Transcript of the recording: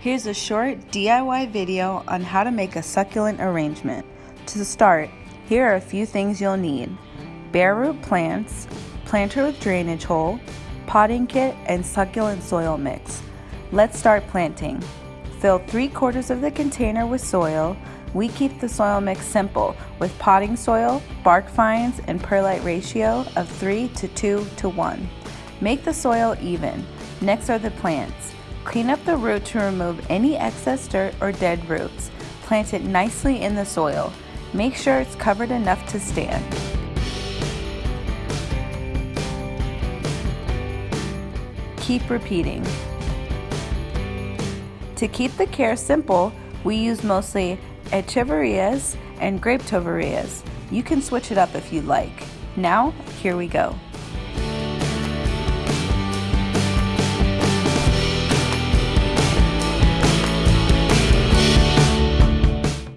Here's a short DIY video on how to make a succulent arrangement. To start, here are a few things you'll need. Bare root plants, planter with drainage hole, potting kit, and succulent soil mix. Let's start planting. Fill 3 quarters of the container with soil. We keep the soil mix simple with potting soil, bark fines, and perlite ratio of 3 to 2 to 1. Make the soil even. Next are the plants. Clean up the root to remove any excess dirt or dead roots. Plant it nicely in the soil. Make sure it's covered enough to stand. Keep repeating. To keep the care simple, we use mostly echeverias and graptoverias. You can switch it up if you'd like. Now, here we go.